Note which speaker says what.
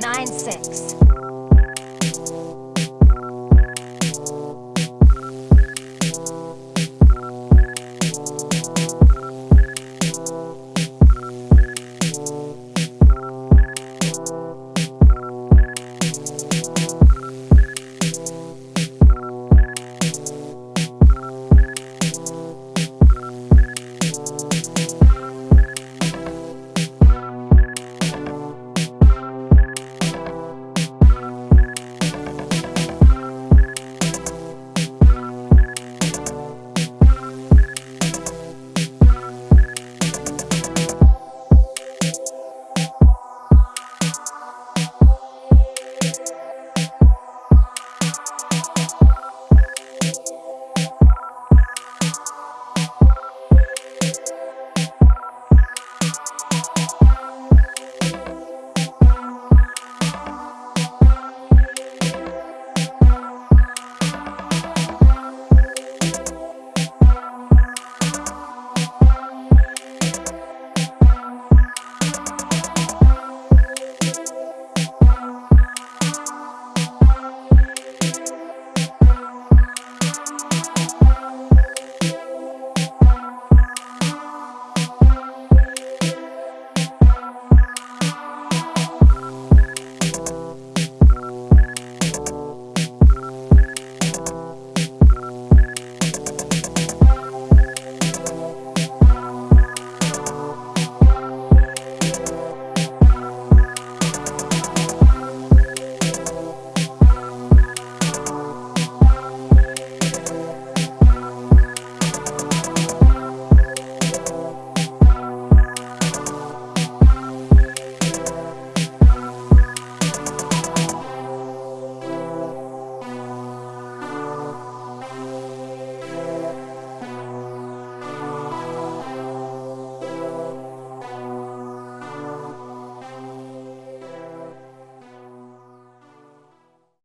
Speaker 1: 9-6.